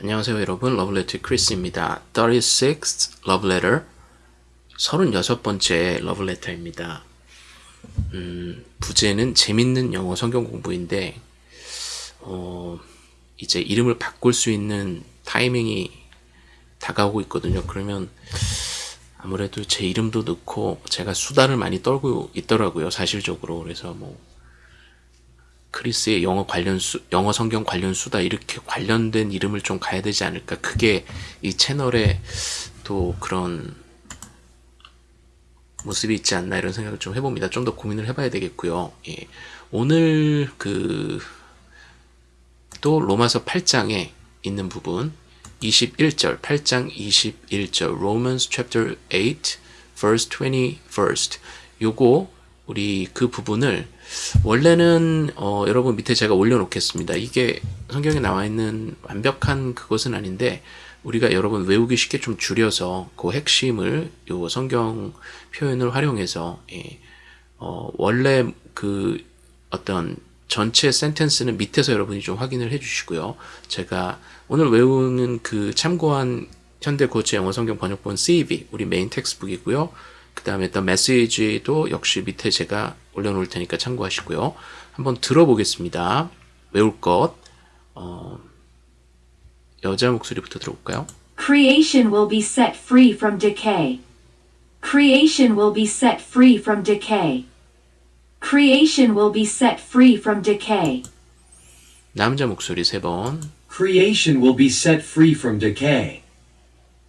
안녕하세요 여러분 러블레터 크리스입니다. 36th Love Letter 36번째 러블레터입니다. 음, 부제는 재밌는 영어 성경 공부인데 어, 이제 이름을 바꿀 수 있는 타이밍이 다가오고 있거든요. 그러면 아무래도 제 이름도 넣고 제가 수다를 많이 떨고 있더라고요. 사실적으로 그래서 뭐 크리스의 영어 관련 수, 영어 성경 관련 수다 이렇게 관련된 이름을 좀 가야 되지 않을까. 그게 이 채널에 또 그런 모습이 있지 않나 이런 생각을 좀 해봅니다. 좀 더 고민을 해봐야 되겠고요. 예. 오늘 그 또 로마서 8장에 있는 부분 21절 8장 21절 Romans chapter 8 verse 21st 요거 우리 그 부분을 원래는 어, 여러분 밑에 제가 올려놓겠습니다. 이게 성경에 나와 있는 완벽한 그것은 아닌데 우리가 여러분 외우기 쉽게 좀 줄여서 그 핵심을 요 성경 표현을 활용해서 예, 어, 원래 그 어떤 전체 sentence는 밑에서 여러분이 좀 확인을 해주시고요. 제가 오늘 외우는 그 참고한 현대 구어체 영어 성경 번역본 CEV 우리 main textbook이고요. 그 다음에 또 메시지도 역시 밑에 제가 올려놓을 테니까 참고하시고요. 한번 들어보겠습니다. 외울 것 어, 여자 목소리부터 들어볼까요? Creation will be set free from decay. Creation will be set free from decay. Creation will be set free from decay. 남자 목소리 세 번. Creation will be set free from decay.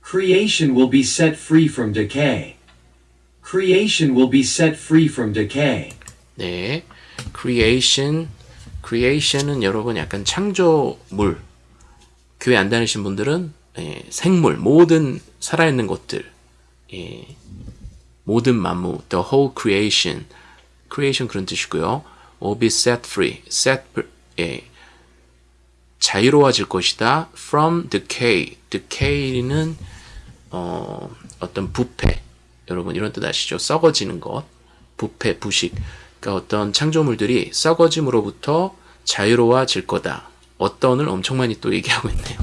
Creation will be set free from decay. Creation will be set free from decay. 네. creation. creation은 여러분 약간 창조물. 교회 안 다니신 분들은 예, 생물, 모든 살아있는 것들. 예, 모든 만무, the whole creation. creation 그런 뜻이고요. will be set free. set 예, 자유로워질 것이다. from decay. decay는 어, 어떤 부패. 여러분 이런 뜻 아시죠? 썩어지는 것. 부패, 부식. 그러니까 어떤 창조물들이 썩어짐으로부터 자유로워질 거다. 어떤을 엄청 많이 또 얘기하고 있네요.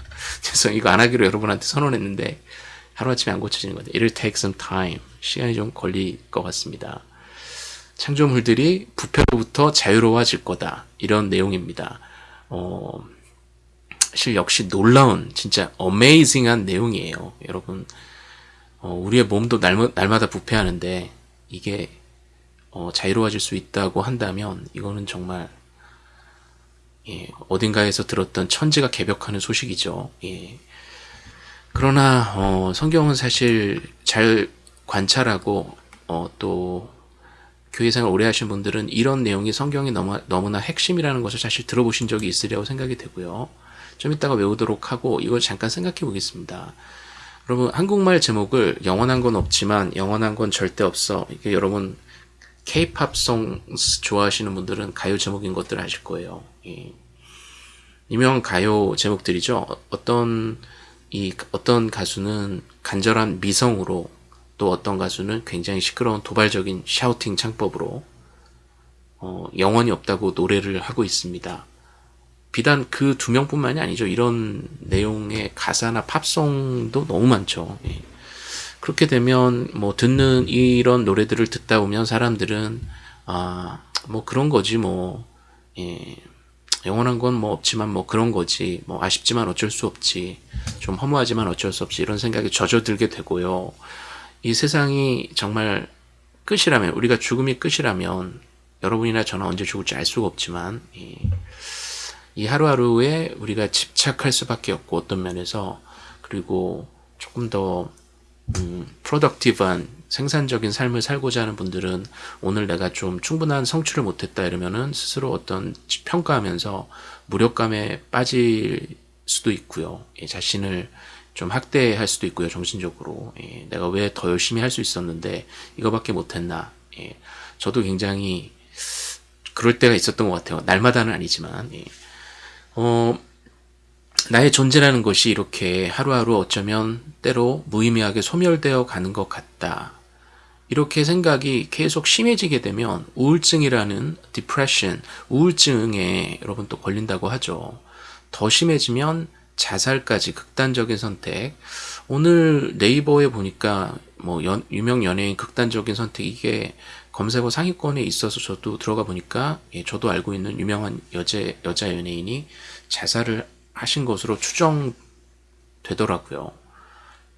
죄송 이거 안 하기로 여러분한테 선언했는데 하루아침에 안 고쳐지는 건데 it'll take some time. 시간이 좀 걸릴 것 같습니다. 창조물들이 부패로부터 자유로워질 거다. 이런 내용입니다. 어, 사실 역시 놀라운 진짜 어메이징한 내용이에요. 여러분 어, 우리의 몸도 날, 날마다 부패하는데 이게 어, 자유로워질 수 있다고 한다면 이거는 정말 예, 어딘가에서 들었던 천지가 개벽하는 소식이죠. 예. 그러나 어, 성경은 사실 잘 관찰하고 어, 또 교회생활 오래 하신 분들은 이런 내용이 성경이 너무, 너무나 핵심이라는 것을 사실 들어보신 적이 있으리라고 생각이 되고요. 좀 이따가 외우도록 하고 이걸 잠깐 생각해 보겠습니다. 여러분 한국말 제목을 영원한 건 없지만 영원한 건 절대 없어. 이게 여러분 K-팝송 좋아하시는 분들은 가요 제목인 것들 아실 거예요. 예. 유명한 가요 제목들이죠. 어떤 이 어떤 가수는 간절한 미성으로 또 어떤 가수는 굉장히 시끄러운 도발적인 샤우팅 창법으로 어, 영원히 없다고 노래를 하고 있습니다. 비단 그 두 명뿐만이 아니죠. 이런 내용의 가사나 팝송도 너무 많죠. 예. 그렇게 되면 뭐 듣는 이런 노래들을 듣다 보면 사람들은 아 뭐 그런 거지 뭐 예. 영원한 건 뭐 없지만 뭐 그런 거지 뭐 아쉽지만 어쩔 수 없지 좀 허무하지만 어쩔 수 없지 이런 생각이 젖어들게 되고요. 이 세상이 정말 끝이라면 우리가 죽음이 끝이라면 여러분이나 저는 언제 죽을지 알 수가 없지만 이, 이 하루하루에 우리가 집착할 수밖에 없고 어떤 면에서 그리고 조금 더 음, 프로덕티브한 생산적인 삶을 살고자 하는 분들은 오늘 내가 좀 충분한 성취를 못했다 이러면은 스스로 어떤 평가하면서 무력감에 빠질 수도 있고요. 예, 자신을 좀 학대할 수도 있고요. 정신적으로 예, 내가 왜 더 열심히 할 수 있었는데 이거밖에 못했나. 예, 저도 굉장히 그럴 때가 있었던 것 같아요. 날마다는 아니지만 예. 어, 나의 존재라는 것이 이렇게 하루하루 어쩌면 때로 무의미하게 소멸되어 가는 것 같다. 이렇게 생각이 계속 심해지게 되면 우울증이라는 depression, 우울증에 여러분 또 걸린다고 하죠. 더 심해지면 자살까지 극단적인 선택. 오늘 네이버에 보니까 뭐 연- 유명 연예인 극단적인 선택 이게 검색어 상위권에 있어서 저도 들어가 보니까 예, 저도 알고 있는 유명한 여자 여자 연예인이 자살을 하신 것으로 추정되더라고요.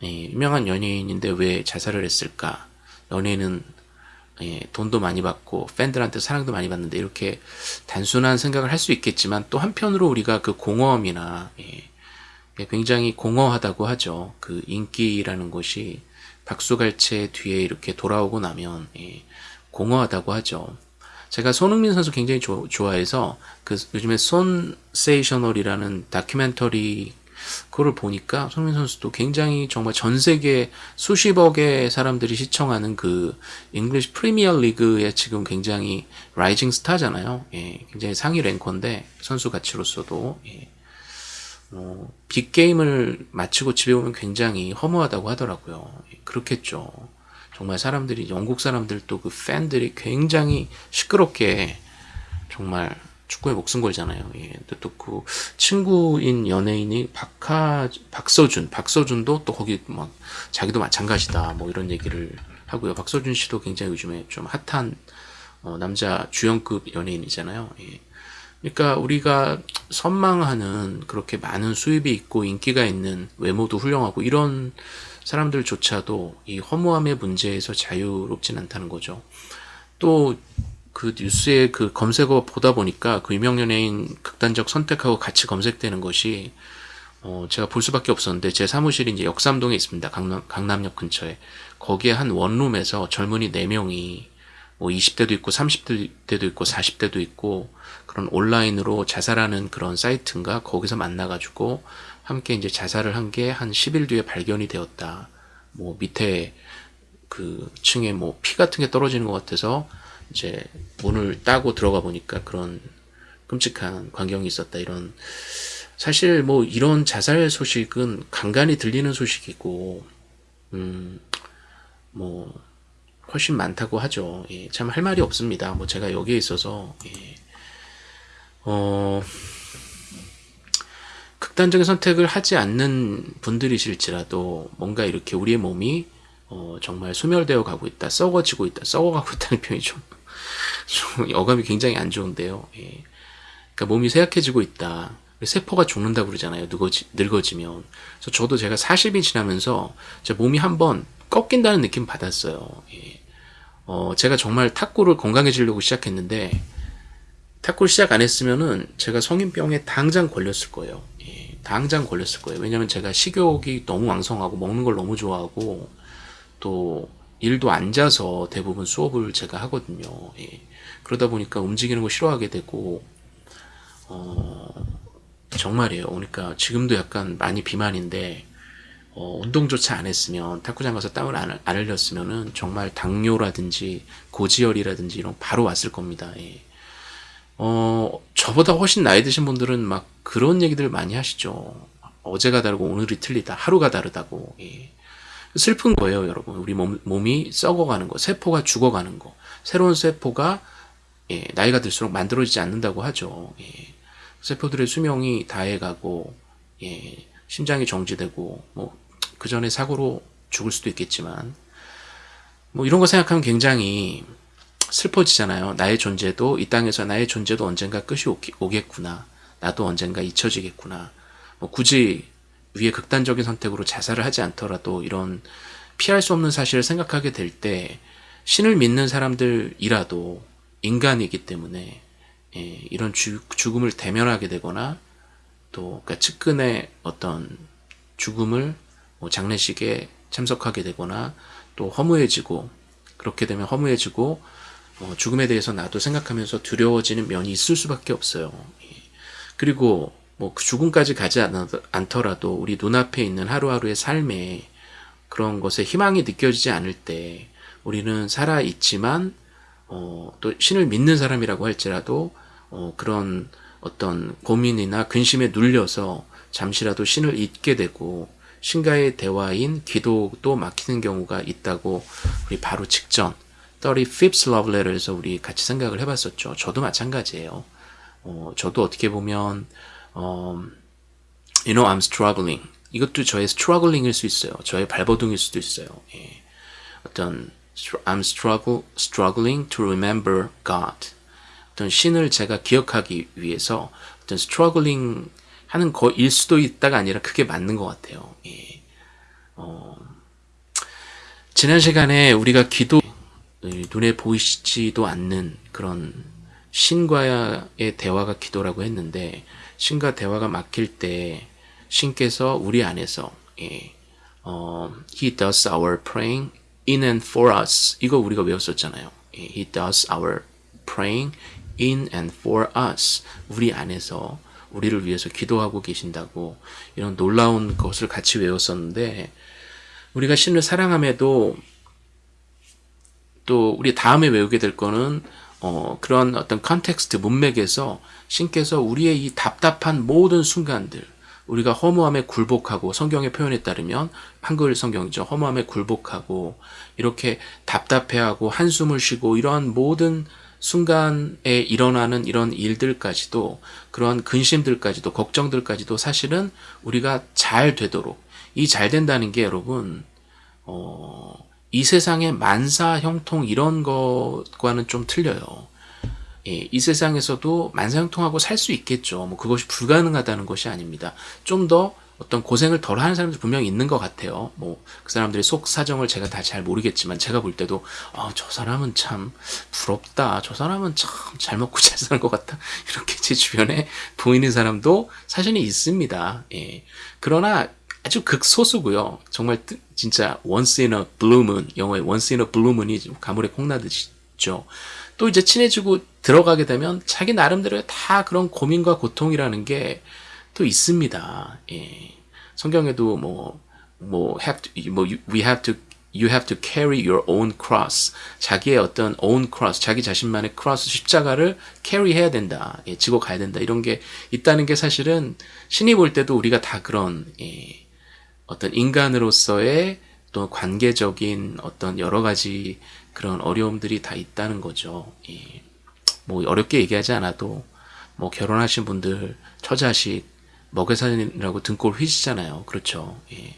예, 유명한 연예인인데 왜 자살을 했을까? 연예인은 예, 돈도 많이 받고 팬들한테 사랑도 많이 받는데 이렇게 단순한 생각을 할 수 있겠지만 또 한편으로 우리가 그 공허함이나 예, 예, 굉장히 공허하다고 하죠. 그 인기라는 것이 박수갈채 뒤에 이렇게 돌아오고 나면 예, 공허하다고 하죠. 제가 손흥민 선수 굉장히 조- 좋아해서 그 요즘에 손세이셔널이라는 다큐멘터리 그거를 보니까 손흥민 선수도 굉장히 정말 전 세계 수십억의 사람들이 시청하는 그 잉글리시 프리미어 리그에 지금 굉장히 rising star잖아요. 예, 굉장히 상위 ranker인데 선수 가치로서도 예. 어, big game을 마치고 집에 오면 굉장히 허무하다고 하더라고요. 예, 그렇겠죠. 정말 사람들이 영국 사람들도 그 팬들이 굉장히 시끄럽게 정말 축구에 목숨 걸잖아요. 예. 또그 친구인 연예인이 박하 박서준, 박서준도 또 거기 막 자기도 마찬가지다. 뭐 이런 얘기를 하고요. 박서준 씨도 굉장히 요즘에 좀 핫한 어, 남자 주연급 연예인이잖아요. 예. 그러니까 우리가 선망하는 그렇게 많은 수입이 있고 인기가 있는 외모도 훌륭하고 이런 사람들조차도 이 허무함의 문제에서 자유롭진 않다는 거죠. 또 그 뉴스에 그 검색어 보다 보니까 그 유명 연예인 극단적 선택하고 같이 검색되는 것이 어 제가 볼 수밖에 없었는데 제 사무실이 이제 역삼동에 있습니다. 강남, 강남역 근처에 거기에 한 원룸에서 젊은이 4명이 뭐 20대도 있고 30대도 있고 40대도 있고 그런 온라인으로 자살하는 그런 사이트인가 거기서 만나가지고 함께 이제 자살을 한 게 한 10일 뒤에 발견이 되었다. 뭐 밑에 그 층에 뭐 피 같은 게 떨어지는 것 같아서 이제 문을 따고 들어가 보니까 그런 끔찍한 광경이 있었다. 이런 사실 뭐 이런 자살 소식은 간간히 들리는 소식이고 음 뭐 훨씬 많다고 하죠. 예, 참 할 말이 없습니다. 뭐 제가 여기에 있어서 예, 어 극단적인 선택을 하지 않는 분들이실지라도 뭔가 이렇게 우리의 몸이 어, 정말 소멸되어 가고 있다, 썩어지고 있다, 썩어가고 있다는 표현이 좀, 좀 어감이 굉장히 안 좋은데요. 예. 그러니까 몸이 쇠약해지고 있다. 세포가 죽는다고 그러잖아요. 늙어지, 늙어지면. 그래서 저도 제가 40이 지나면서 제 몸이 한번 꺾인다는 느낌 받았어요. 예. 어, 제가 정말 탁구를 건강해지려고 시작했는데, 탁구를 시작 안 했으면은 제가 성인병에 당장 걸렸을 거예요. 예, 당장 걸렸을 거예요. 왜냐면 제가 식욕이 너무 왕성하고 먹는 걸 너무 좋아하고 또 일도 앉아서 대부분 수업을 제가 하거든요. 예, 그러다 보니까 움직이는 거 싫어하게 되고 어, 정말이에요. 그러니까 지금도 약간 많이 비만인데 어, 운동조차 안 했으면 탁구장 가서 땀을 안, 안 흘렸으면은 정말 당뇨라든지 고지혈이라든지 이런 거 바로 왔을 겁니다. 예. 어, 저보다 훨씬 나이 드신 분들은 막 그런 얘기들 많이 하시죠. 어제가 다르고 오늘이 틀리다. 하루가 다르다고. 예. 슬픈 거예요, 여러분. 우리 몸, 몸이 썩어가는 거, 세포가 죽어가는 거. 새로운 세포가 예, 나이가 들수록 만들어지지 않는다고 하죠. 예. 세포들의 수명이 다해가고 예, 심장이 정지되고 뭐 그 전에 사고로 죽을 수도 있겠지만 뭐 이런 거 생각하면 굉장히 슬퍼지잖아요. 나의 존재도 이 땅에서 나의 존재도 언젠가 끝이 오겠구나. 나도 언젠가 잊혀지겠구나. 뭐 굳이 위에 극단적인 선택으로 자살을 하지 않더라도 이런 피할 수 없는 사실을 생각하게 될 때 신을 믿는 사람들이라도 인간이기 때문에 예, 이런 주, 죽음을 대면하게 되거나 또 그러니까 측근의 어떤 죽음을 뭐 장례식에 참석하게 되거나 또 허무해지고 그렇게 되면 허무해지고 어, 죽음에 대해서 나도 생각하면서 두려워지는 면이 있을 수밖에 없어요. 예. 그리고 뭐 그 죽음까지 가지 않더라도 우리 눈앞에 있는 하루하루의 삶에 그런 것에 희망이 느껴지지 않을 때 우리는 살아 있지만 어, 또 신을 믿는 사람이라고 할지라도 어, 그런 어떤 고민이나 근심에 눌려서 잠시라도 신을 잊게 되고 신과의 대화인 기도도 막히는 경우가 있다고 우리 바로 직전 35th Love Letter에서 우리 같이 생각을 해봤었죠. 저도 마찬가지예요. 어, 저도 어떻게 보면 어, You know, I'm struggling. 이것도 저의 struggling일 수 있어요. 저의 발버둥일 수도 있어요. 예. 어떤 I'm struggle, struggling to remember God. 어떤 신을 제가 기억하기 위해서 어떤 struggling 하는 거일 수도 있다가 아니라 그게 맞는 것 같아요. 예. 어, 지난 시간에 우리가 기도 눈에 보이지도 않는 그런 신과의 대화가 기도라고 했는데 신과 대화가 막힐 때 신께서 우리 안에서 예, 어, He does our praying in and for us 이거 우리가 외웠었잖아요. 예, He does our praying in and for us 우리 안에서 우리를 위해서 기도하고 계신다고 이런 놀라운 것을 같이 외웠었는데 우리가 신을 사랑함에도 또 우리 다음에 외우게 될 거는 어, 그런 어떤 context 문맥에서 신께서 우리의 이 답답한 모든 순간들 우리가 허무함에 굴복하고 성경의 표현에 따르면 한글 성경이죠. 허무함에 굴복하고 이렇게 답답해하고 한숨을 쉬고 이러한 모든 순간에 일어나는 이런 일들까지도 그런 근심들까지도 걱정들까지도 사실은 우리가 잘 되도록 이 잘 된다는 게 여러분 어, 이 세상의 만사 형통 이런 것과는 좀 틀려요. 예, 이 세상에서도 만사형통하고 살 수 있겠죠. 뭐 그것이 불가능하다는 것이 아닙니다. 좀 더 어떤 고생을 덜 하는 사람들 분명히 있는 것 같아요. 뭐 그 사람들의 속 사정을 제가 다 잘 모르겠지만 제가 볼 때도 아, 저 사람은 참 부럽다. 저 사람은 참 잘 먹고 잘 사는 것 같다. 이렇게 제 주변에 보이는 사람도 사실은 있습니다. 예. 그러나 아주 극소수고요. 정말 뜨- 진짜 once in a blue moon 영어의 once in a blue moon이 가물에 콩나듯이죠. 또 이제 친해지고 들어가게 되면 자기 나름대로의 다 그런 고민과 고통이라는 게 또 있습니다. 예. 성경에도 뭐, 뭐, have to, 뭐, we have to, you have to carry your own cross. 자기의 어떤 own cross, 자기 자신만의 cross, 십자가를 carry 해야 된다. 예, 지고 가야 된다. 이런 게 있다는 게 사실은 신이 볼 때도 우리가 다 그런, 예, 어떤 인간으로서의 또 관계적인 어떤 여러 가지 그런 어려움들이 다 있다는 거죠. 예. 뭐 어렵게 얘기하지 않아도 뭐 결혼하신 분들 처자식 먹여살리라고 등골 휘시잖아요. 그렇죠. 예.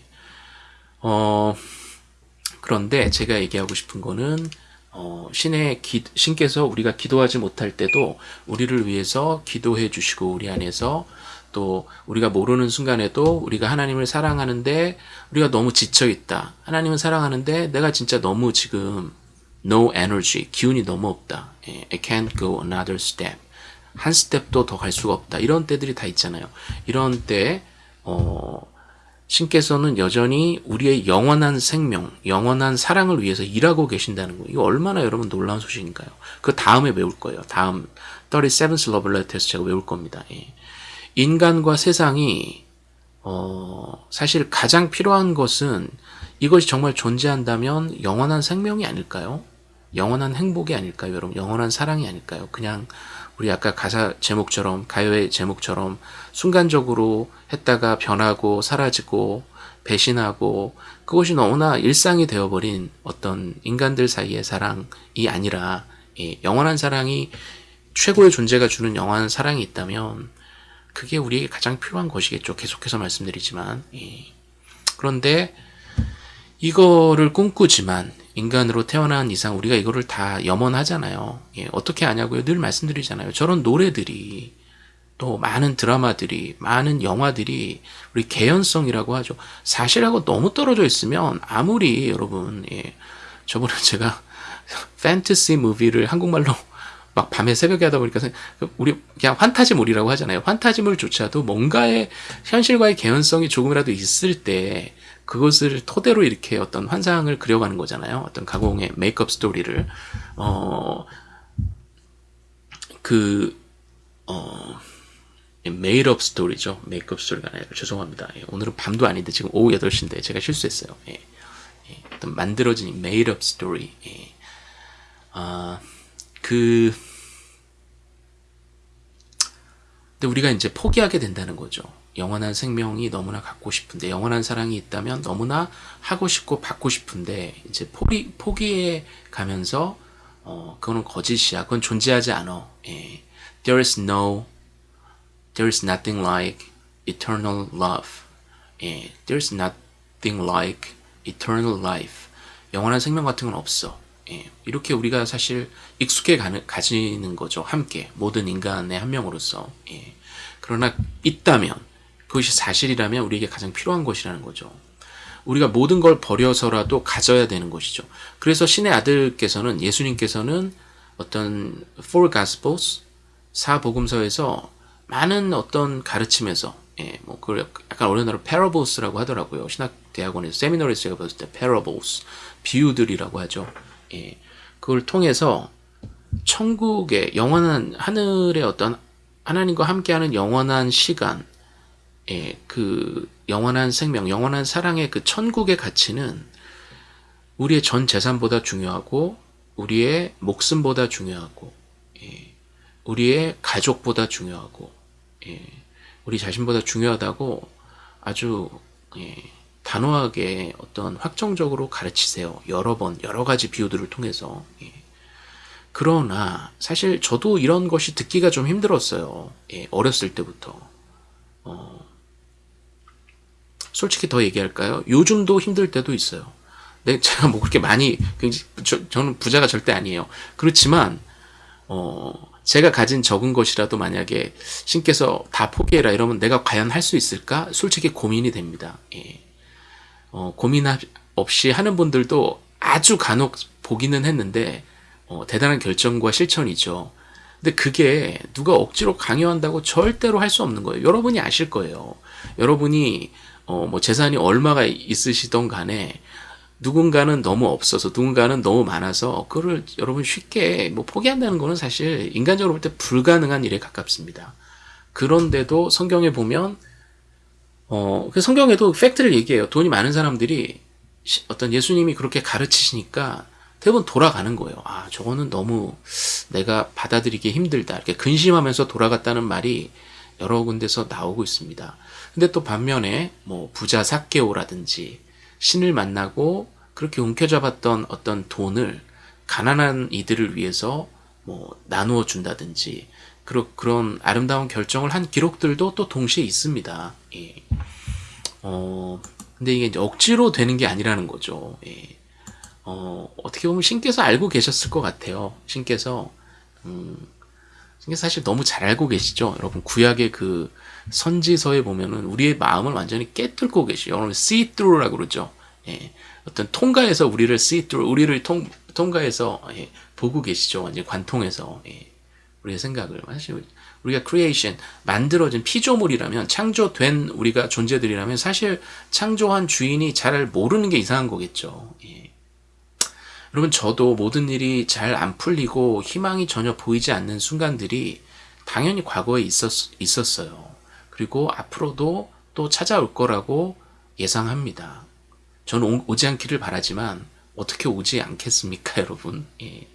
어 그런데 제가 얘기하고 싶은 거는 어, 신의 기, 신께서 우리가 기도하지 못할 때도 우리를 위해서 기도해 주시고 우리 안에서 또 우리가 모르는 순간에도 우리가 하나님을 사랑하는데 우리가 너무 지쳐 있다. 하나님을 사랑하는데 내가 진짜 너무 지금 no energy 기운이 너무 없다. 예, I can't go another step. 한 스텝도 더 갈 수가 없다. 이런 때들이 다 있잖아요. 이런 때 어, 신께서는 여전히 우리의 영원한 생명, 영원한 사랑을 위해서 일하고 계신다는 거. 이거 얼마나 여러분 놀라운 소식인가요? 그 다음에 외울 거예요. 다음 37th Love Letter에서 제가 외울 겁니다. 예. 인간과 세상이 어, 사실 가장 필요한 것은 이것이 정말 존재한다면 영원한 생명이 아닐까요? 영원한 행복이 아닐까요, 여러분? 영원한 사랑이 아닐까요? 그냥 우리 아까 가사 제목처럼 가요의 제목처럼 순간적으로 했다가 변하고 사라지고 배신하고 그것이 너무나 일상이 되어버린 어떤 인간들 사이의 사랑이 아니라 예, 영원한 사랑이 최고의 존재가 주는 영원한 사랑이 있다면 그게 우리에게 가장 필요한 것이겠죠. 계속해서 말씀드리지만 예. 그런데 이거를 꿈꾸지만 인간으로 태어난 이상 우리가 이거를 다 염원하잖아요. 예, 어떻게 아냐고요? 늘 말씀드리잖아요. 저런 노래들이 또 많은 드라마들이 많은 영화들이 우리 개연성이라고 하죠. 사실하고 너무 떨어져 있으면 아무리 여러분 예, 저번에 제가 판타지 무비를 한국말로 막 밤에 새벽에 하다 보니까 우리 그냥 환타지물이라고 하잖아요. 환타지물조차도 뭔가의 현실과의 개연성이 조금이라도 있을 때 그것을 토대로 이렇게 어떤 환상을 그려가는 거잖아요. 어떤 가공의 make-up story를 어 그, 어, make-up story죠. make-up story가 아니라 죄송합니다. 예, 오늘은 밤도 아닌데 지금 오후 8시인데 제가 실수했어요. 예, 예, 어떤 만들어진 made-up story. 예. 아, 그, 근데 우리가 이제 포기하게 된다는 거죠. 영원한 생명이 너무나 갖고 싶은데, 영원한 사랑이 있다면 너무나 하고 싶고 받고 싶은데, 이제 포기, 포기해 가면서, 어, 그거는 거짓이야. 그건 존재하지 않아. 예. There is no, there is nothing like eternal love. 예, there's nothing like eternal life. 영원한 생명 같은 건 없어. 예, 이렇게 우리가 사실 익숙해 가는, 가지는 거죠. 함께 모든 인간의 한 명으로서. 예. 그러나 있다면 그것이 사실이라면 우리에게 가장 필요한 것이라는 거죠. 우리가 모든 걸 버려서라도 가져야 되는 것이죠. 그래서 신의 아들께서는 예수님께서는 어떤 four gospels 사복음서에서 많은 어떤 가르침에서 예, 뭐 그걸 약간 어려운어로 parables라고 하더라고요. 신학 대학원에서 세미나리에서 제가 봤을 때 parables 비유들이라고 하죠. 예, 그걸 통해서 천국의 영원한 하늘의 어떤 하나님과 함께하는 영원한 시간, 예, 그 영원한 생명, 영원한 사랑의 그 천국의 가치는 우리의 전 재산보다 중요하고 우리의 목숨보다 중요하고 예, 우리의 가족보다 중요하고 예, 우리 자신보다 중요하다고 아주 예, 단호하게 어떤 확정적으로 가르치세요. 여러 번 여러 가지 비유들을 통해서 예. 그러나 사실 저도 이런 것이 듣기가 좀 힘들었어요. 예, 어렸을 때부터. 어, 솔직히 더 얘기할까요? 요즘도 힘들 때도 있어요. 네, 제가 뭐 그렇게 많이 굉장히 저, 저는 부자가 절대 아니에요. 그렇지만 어, 제가 가진 적은 것이라도 만약에 신께서 다 포기해라 이러면 내가 과연 할 수 있을까? 솔직히 고민이 됩니다. 예. 어, 고민 없이 하는 분들도 아주 간혹 보기는 했는데 어, 대단한 결정과 실천이죠. 근데 그게 누가 억지로 강요한다고 절대로 할 수 없는 거예요. 여러분이 아실 거예요. 여러분이 어, 뭐 재산이 얼마가 있으시던 간에 누군가는 너무 없어서 누군가는 너무 많아서 그거를 여러분 쉽게 뭐 포기한다는 거는 사실 인간적으로 볼 때 불가능한 일에 가깝습니다. 그런데도 성경에 보면 어, 그 성경에도 팩트를 얘기해요. 돈이 많은 사람들이 시- 어떤 예수님이 그렇게 가르치시니까 대부분 돌아가는 거예요. 아, 저거는 너무 내가 받아들이기 힘들다. 이렇게 근심하면서 돌아갔다는 말이 여러 군데서 나오고 있습니다. 근데 또 반면에 뭐 부자 사케오라든지 신을 만나고 그렇게 움켜잡았던 어떤 돈을 가난한 이들을 위해서 뭐 나누어 준다든지 그런 그런 아름다운 결정을 한 기록들도 또 동시에 있습니다. 예. 어 근데 이게 억지로 되는 게 아니라는 거죠. 예. 어 어떻게 보면 신께서 알고 계셨을 것 같아요. 신께서 음, 신께서 사실 너무 잘 알고 계시죠. 여러분 구약의 그 선지서에 보면은 우리의 마음을 완전히 깨뚫고 계시죠. 여러분 see through라고 그러죠. 예. 어떤 통과해서 우리를 see through, 우리를 통, 통과해서 예, 보고 계시죠. 완전 관통해서 예. 우리의 생각을 사실 우리가 creation 만들어진 피조물이라면 창조된 우리가 존재들이라면 사실 창조한 주인이 잘 모르는 게 이상한 거겠죠. 예. 여러분 저도 모든 일이 잘 안 풀리고 희망이 전혀 보이지 않는 순간들이 당연히 과거에 있었, 있었어요. 그리고 앞으로도 또 찾아올 거라고 예상합니다. 저는 오- 오지 않기를 바라지만 어떻게 오지 않겠습니까, 여러분? 예.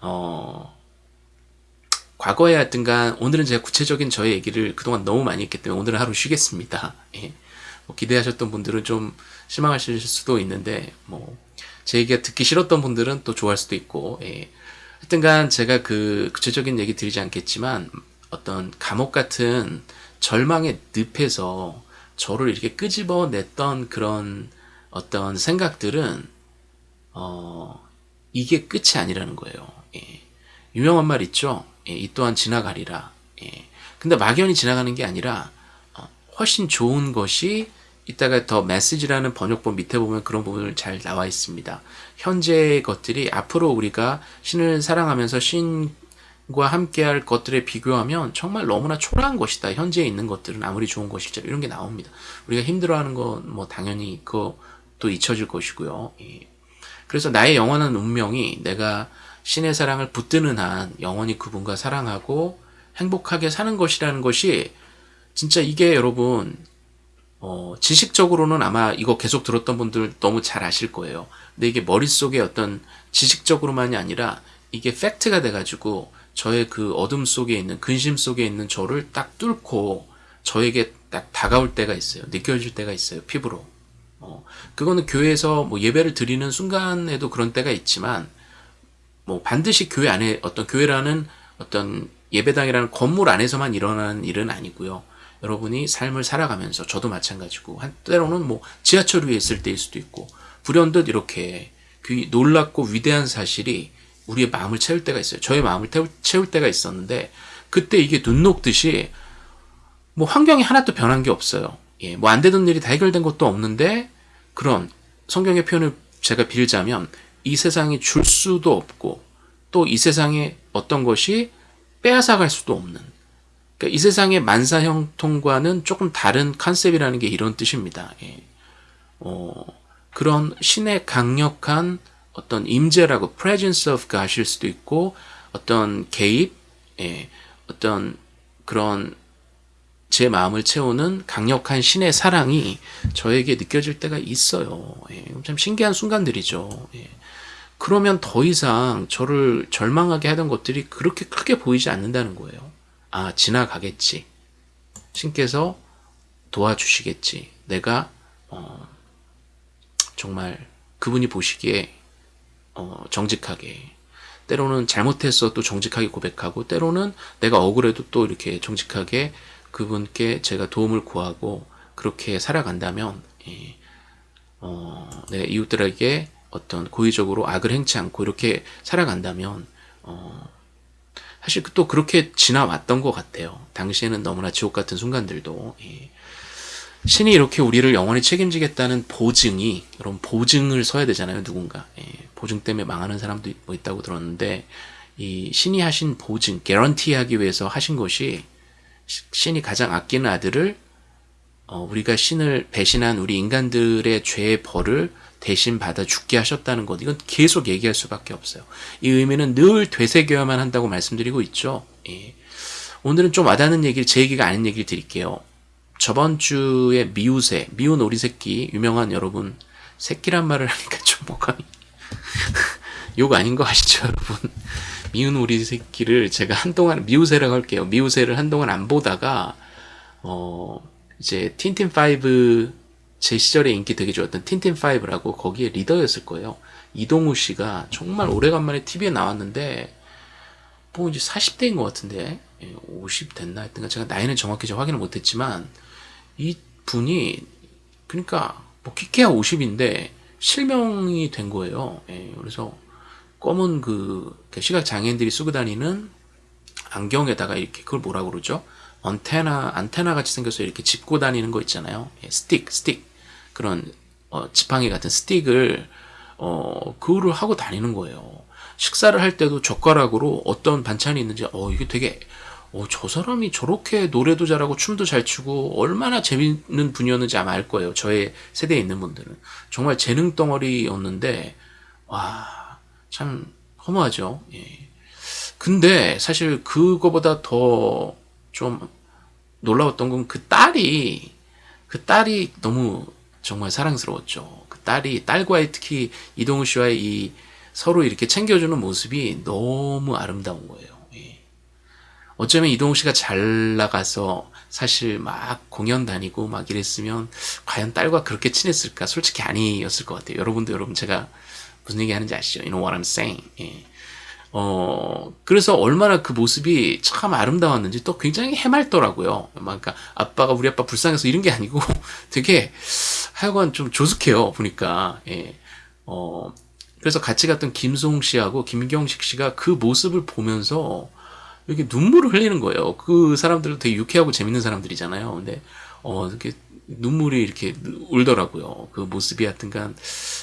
어, 과거에 하여튼간 오늘은 제가 구체적인 저의 얘기를 그동안 너무 많이 했기 때문에 오늘은 하루 쉬겠습니다. 예. 뭐 기대하셨던 분들은 좀 실망하실 수도 있는데 뭐 제 얘기가 듣기 싫었던 분들은 또 좋아할 수도 있고 예. 하여튼간 제가 그 구체적인 얘기 드리지 않겠지만 어떤 감옥 같은 절망의 늪에서 저를 이렇게 끄집어냈던 그런 어떤 생각들은 어 이게 끝이 아니라는 거예요. 예. 유명한 말 있죠. 예, 이 또한 지나가리라. 예. 근데 막연히 지나가는 게 아니라 어, 훨씬 좋은 것이 이따가 더 메시지라는 번역본 밑에 보면 그런 부분을 잘 나와 있습니다. 현재의 것들이 앞으로 우리가 신을 사랑하면서 신과 함께할 것들에 비교하면 정말 너무나 초라한 것이다. 현재에 있는 것들은 아무리 좋은 것일지라도 이런 게 나옵니다. 우리가 힘들어하는 건 뭐 당연히 그것도 잊혀질 것이고요. 예. 그래서 나의 영원한 운명이 내가 신의 사랑을 붙드는 한 영원히 그분과 사랑하고 행복하게 사는 것이라는 것이 진짜 이게 여러분 어, 지식적으로는 아마 이거 계속 들었던 분들 너무 잘 아실 거예요. 근데 이게 머릿속에 어떤 지식적으로만이 아니라 이게 팩트가 돼가지고 저의 그 어둠 속에 있는 근심 속에 있는 저를 딱 뚫고 저에게 딱 다가올 때가 있어요. 느껴질 때가 있어요. 피부로. 어, 그거는 교회에서 뭐 예배를 드리는 순간에도 그런 때가 있지만 뭐 반드시 교회 안에 어떤 교회라는 어떤 예배당이라는 건물 안에서만 일어나는 일은 아니고요. 여러분이 삶을 살아가면서 저도 마찬가지고 한 때로는 뭐 지하철 위에 있을 때일 수도 있고 불현듯 이렇게 그 놀랍고 위대한 사실이 우리의 마음을 채울 때가 있어요. 저의 마음을 채울 때가 있었는데 그때 이게 눈 녹듯이 뭐 환경이 하나도 변한 게 없어요. 예, 뭐 안 되던 일이 다 해결된 것도 없는데 그런 성경의 표현을 제가 빌자면 이 세상이 줄 수도 없고 또 이 세상에 어떤 것이 빼앗아갈 수도 없는 그러니까 이 세상의 만사형통과는 조금 다른 컨셉이라는 게 이런 뜻입니다. 예. 어, 그런 신의 강력한 어떤 임재라고 presence of God일 수도 있고 어떤 개입, 예, 어떤 그런 제 마음을 채우는 강력한 신의 사랑이 저에게 느껴질 때가 있어요. 예, 참 신기한 순간들이죠. 예. 그러면 더 이상 저를 절망하게 하던 것들이 그렇게 크게 보이지 않는다는 거예요. 아, 지나가겠지. 신께서 도와주시겠지. 내가, 어, 정말 그분이 보시기에, 어, 정직하게. 때로는 잘못했어 또 정직하게 고백하고, 때로는 내가 억울해도 또 이렇게 정직하게 그분께 제가 도움을 구하고, 그렇게 살아간다면, 예, 어, 내 이웃들에게 어떤 고의적으로 악을 행치 않고 이렇게 살아간다면, 어, 사실 또 그렇게 지나왔던 것 같아요. 당시에는 너무나 지옥 같은 순간들도. 예. 신이 이렇게 우리를 영원히 책임지겠다는 보증이, 여러분, 보증을 서야 되잖아요, 누군가. 예. 보증 때문에 망하는 사람도 뭐 있다고 들었는데, 이 신이 하신 보증, 개런티 하기 위해서 하신 것이, 시- 신이 가장 아끼는 아들을, 어, 우리가 신을 배신한 우리 인간들의 죄의 벌을 대신 받아 죽게 하셨다는 것. 이건 계속 얘기할 수밖에 없어요. 이 의미는 늘 되새겨야만 한다고 말씀드리고 있죠. 예. 오늘은 좀 와닿는 얘기를, 제 얘기가 아닌 얘기를 드릴게요. 저번 주에 미우새, 미운 오리 새끼, 유명한 여러분, 새끼란 말을 하니까 좀 뭐가, 욕 아닌 거 아시죠, 여러분? 미운 오리 새끼를 제가 한동안, 미우새라고 할게요. 미우새를 한동안 안 보다가, 어, 이제 틴틴5 제 시절에 인기 되게 좋았던 틴틴5라고 거기에 리더였을 거예요. 이동우 씨가 정말 오래간만에 TV에 나왔는데, 뭐 이제 40대인 것 같은데, 50 됐나 했던가, 제가 나이는 정확히 저 확인을 못했지만, 이 분이, 그러니까, 뭐 키케야 50인데, 실명이 된 거예요. 예, 그래서, 검은 그, 시각 장애인들이 쓰고 다니는 안경에다가 이렇게, 그걸 뭐라 그러죠? 안테나, 안테나 같이 생겨서 이렇게 짚고 다니는 거 있잖아요. 예, 스틱, 스틱. 그런, 어, 지팡이 같은 스틱을, 어, 그거를 하고 다니는 거예요. 식사를 할 때도 젓가락으로 어떤 반찬이 있는지, 어, 이게 되게, 어, 저 사람이 저렇게 노래도 잘하고 춤도 잘 추고 얼마나 재밌는 분이었는지 아마 알 거예요. 저의 세대에 있는 분들은. 정말 재능 덩어리였는데, 와, 참 허무하죠. 예. 근데 사실 그거보다 더 좀 놀라웠던 건 그 딸이, 그 딸이 너무 정말 사랑스러웠죠. 그 딸이, 딸과의 특히 이동우 씨와의 이 서로 이렇게 챙겨주는 모습이 너무 아름다운 거예요. 예. 어쩌면 이동욱 씨가 잘 나가서 사실 막 공연 다니고 막 이랬으면 과연 딸과 그렇게 친했을까? 솔직히 아니었을 것 같아요. 여러분도 여러분 제가 무슨 얘기 하는지 아시죠? You know what I'm saying? 예. 어, 그래서 얼마나 그 모습이 참 아름다웠는지 또 굉장히 해맑더라고요. 그러니까 아빠가 우리 아빠 불쌍해서 이런 게 아니고 되게 하여간 좀 조숙해요. 보니까. 예. 어, 그래서 같이 갔던 김송 씨하고 김경식 씨가 그 모습을 보면서 이렇게 눈물을 흘리는 거예요. 그 사람들도 되게 유쾌하고 재밌는 사람들이잖아요. 근데 어 이렇게 눈물이 이렇게 울더라고요. 그 모습이 하여튼간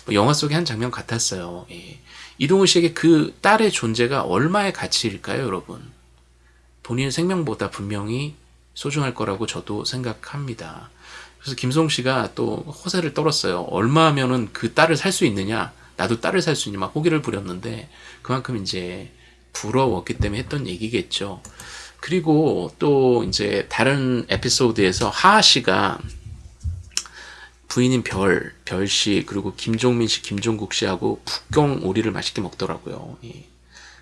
뭐 영화 속의 한 장면 같았어요. 예. 이동우 씨에게 그 딸의 존재가 얼마의 가치일까요, 여러분? 본인의 생명보다 분명히 소중할 거라고 저도 생각합니다. 그래서 김송 씨가 또 호세를 떨었어요. 얼마면은 그 딸을 살 수 있느냐? 나도 딸을 살 수 있냐? 막 호기를 부렸는데 그만큼 이제 부러웠기 때문에 했던 얘기겠죠. 그리고 또 이제 다른 에피소드에서 하하 씨가 부인인 별, 별 씨, 그리고 김종민 씨, 김종국 씨하고 북경 오리를 맛있게 먹더라고요. 예.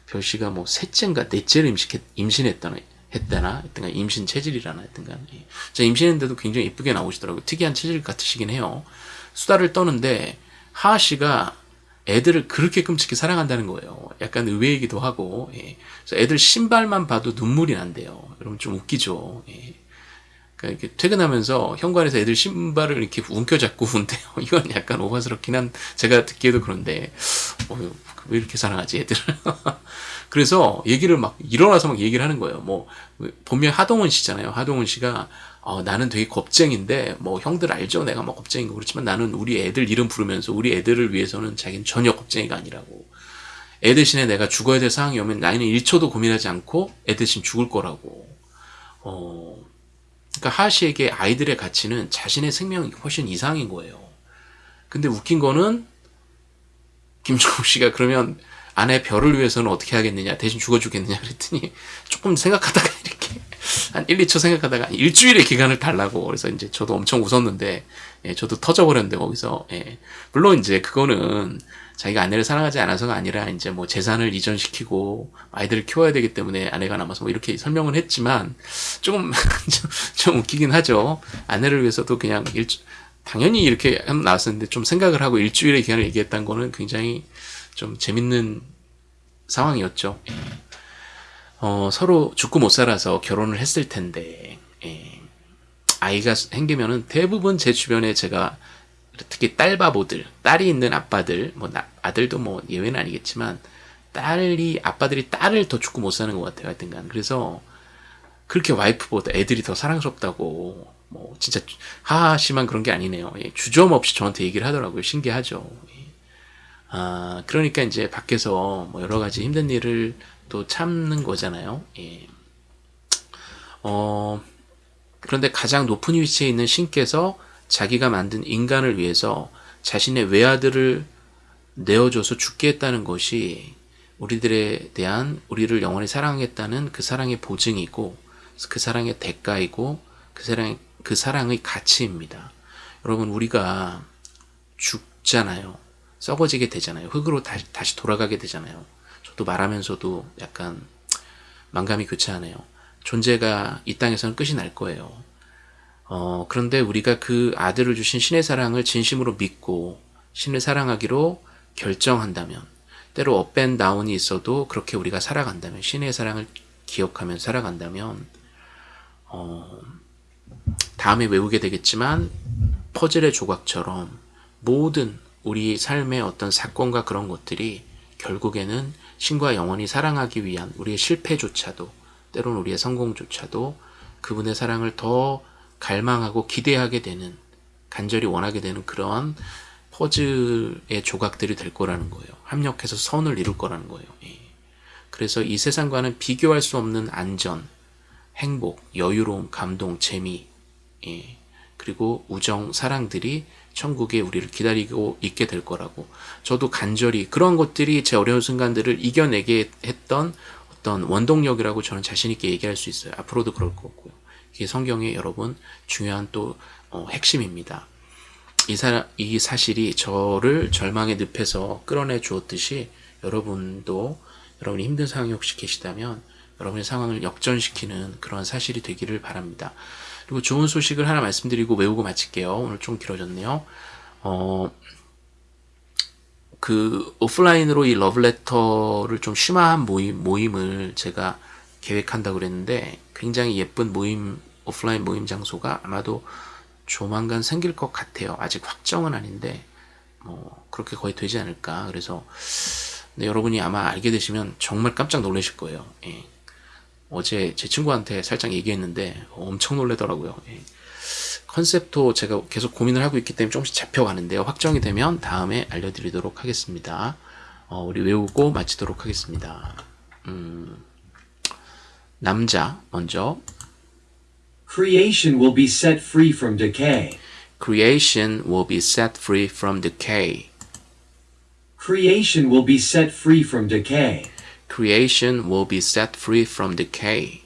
별 씨가 뭐 셋째인가 넷째를 임신했, 임신했다나, 했다나, 했던가 임신 체질이라나 했던가. 예. 저 임신했는데도 굉장히 이쁘게 나오시더라고요. 특이한 체질 같으시긴 해요. 수다를 떠는데 하하 씨가 애들을 그렇게 끔찍히 사랑한다는 거예요. 약간 의외이기도 하고, 예. 애들 신발만 봐도 눈물이 난대요. 여러분 좀 웃기죠. 예. 그러니까 이렇게 퇴근하면서 현관에서 애들 신발을 이렇게 움켜잡고 운대요. 이건 약간 오바스럽긴 한 제가 듣기에도 그런데 어, 왜 이렇게 사랑하지 애들을? 그래서 얘기를 막 일어나서 막 얘기를 하는 거예요. 뭐 본명 하동원 씨잖아요. 하동원 씨가 어, 나는 되게 겁쟁인데 뭐 형들 알죠? 내가 뭐 겁쟁이고 그렇지만 나는 우리 애들 이름 부르면서 우리 애들을 위해서는 자기는 전혀 겁쟁이가 아니라고. 애 대신에 내가 죽어야 될 상황이 오면 나는 1초도 고민하지 않고 애 대신 죽을 거라고. 어, 그러니까 하하 씨에게 아이들의 가치는 자신의 생명이 훨씬 이상인 거예요. 근데 웃긴 거는 김종국 씨가 그러면 아내 별을 위해서는 어떻게 하겠느냐 대신 죽어 주겠느냐 그랬더니 조금 생각하다가 이렇게 한 1, 2초 생각하다가 일주일의 기간을 달라고 그래서 이제 저도 엄청 웃었는데 예, 저도 터져버렸는데 거기서 예, 물론 이제 그거는 자기가 아내를 사랑하지 않아서가 아니라 이제 뭐 재산을 이전시키고 아이들을 키워야 되기 때문에 아내가 남아서 뭐 이렇게 설명을 했지만 조금 좀, 좀 웃기긴 하죠 아내를 위해서도 그냥 일 당연히 이렇게 나왔었는데 좀 생각을 하고 일주일의 기간을 얘기했다는 거는 굉장히 좀 재밌는 상황이었죠. 예. 어, 서로 죽고 못 살아서 결혼을 했을 텐데 예. 아이가 생기면은 대부분 제 주변에 제가 특히 딸바보들, 딸이 있는 아빠들, 뭐 나, 아들도 뭐 예외는 아니겠지만 딸이 아빠들이 딸을 더 죽고 못 사는 것 같아요. 하여튼간 그래서 그렇게 와이프보다 애들이 더 사랑스럽다고 뭐 진짜 하하 씨만 그런 게 아니네요. 예, 주저없이 저한테 얘기를 하더라고요. 신기하죠. 예. 아 그러니까 이제 밖에서 뭐 여러 가지 힘든 일을 또 참는 거잖아요. 예. 어 그런데 가장 높은 위치에 있는 신께서 자기가 만든 인간을 위해서 자신의 외아들을 내어줘서 죽게 했다는 것이 우리들에 대한 우리를 영원히 사랑하겠다는 그 사랑의 보증이고 그 사랑의 대가이고 그 사랑 그 사랑의 가치입니다. 여러분 우리가 죽잖아요. 썩어지게 되잖아요. 흙으로 다시, 다시 돌아가게 되잖아요. 저도 말하면서도 약간 만감이 교차하네요. 존재가 이 땅에서는 끝이 날 거예요. 어, 그런데 우리가 그 아들을 주신 신의 사랑을 진심으로 믿고 신을 사랑하기로 결정한다면 때로 업앤 다운이 있어도 그렇게 우리가 살아간다면 신의 사랑을 기억하면 살아간다면 어, 다음에 외우게 되겠지만 퍼즐의 조각처럼 모든 우리 삶의 어떤 사건과 그런 것들이 결국에는 신과 영원히 사랑하기 위한 우리의 실패조차도 때로는 우리의 성공조차도 그분의 사랑을 더 갈망하고 기대하게 되는 간절히 원하게 되는 그러한 퍼즐의 조각들이 될 거라는 거예요. 합력해서 선을 이룰 거라는 거예요. 예. 그래서 이 세상과는 비교할 수 없는 안전, 행복, 여유로움, 감동, 재미, 예. 그리고 우정, 사랑들이 천국에 우리를 기다리고 있게 될 거라고. 저도 간절히 그런 것들이 제 어려운 순간들을 이겨내게 했던 어떤 원동력이라고 저는 자신 있게 얘기할 수 있어요. 앞으로도 그럴 거고요. 이게 성경의 여러분 중요한 또 어, 핵심입니다. 이, 사, 이 사실이 저를 절망의 늪에서 끌어내 주었듯이 여러분도 여러분이 힘든 상황이 혹시 계시다면 여러분의 상황을 역전시키는 그런 사실이 되기를 바랍니다. 그리고 좋은 소식을 하나 말씀드리고 외우고 마칠게요. 오늘 좀 길어졌네요. 어, 그 오프라인으로 이 러브레터를 좀 심화한 모임, 모임을 제가 계획한다고 그랬는데 굉장히 예쁜 모임, 오프라인 모임 장소가 아마도 조만간 생길 것 같아요. 아직 확정은 아닌데 뭐 그렇게 거의 되지 않을까. 그래서 여러분이 아마 알게 되시면 정말 깜짝 놀라실 거예요. 예. 어제 제 친구한테 살짝 얘기했는데 엄청 놀래더라고요. 예. 컨셉도 제가 계속 고민을 하고 있기 때문에 조금씩 잡혀가는데요. 확정이 되면 다음에 알려드리도록 하겠습니다. 어, 우리 외우고 마치도록 하겠습니다. 음, 남자 먼저 Creation will be set free from decay. Creation will be set free from decay. Creation will be set free from decay. Creation will be set free from decay.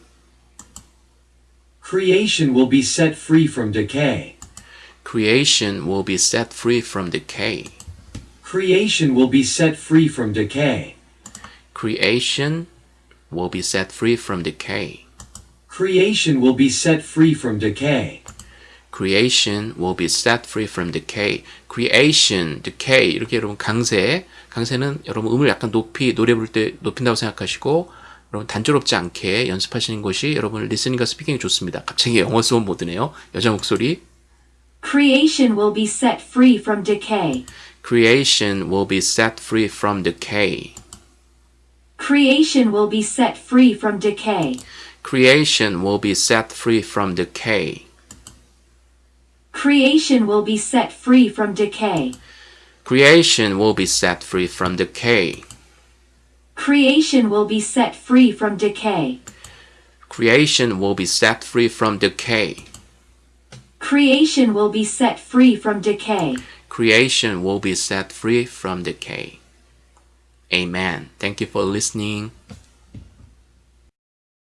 Creation will be set free from decay. Creation will be set free from decay. Creation will be set free from decay. Creation will be set free from decay. Creation will be set free from decay. Creation will be set free from decay. Creation, decay 이렇게 여러분 강세, 강세는 여러분 음을 약간 높이 노래 부를 때 높인다고 생각하시고 여러분 단조롭지 않게 연습하시는 것이 여러분 리스닝과 스피킹이 좋습니다. 갑자기 영어 수업 모드네요. 여자 목소리. Creation will be set free from decay. Creation will be set free from decay. Creation will be set free from decay. Creation will be set free from decay. Creation will be set free from decay. Creation will be set free from decay. Creation will be set free from decay. Creation will be set free from decay. Creation will be set free from decay. Creation will be set free from decay. Amen. Thank you for listening.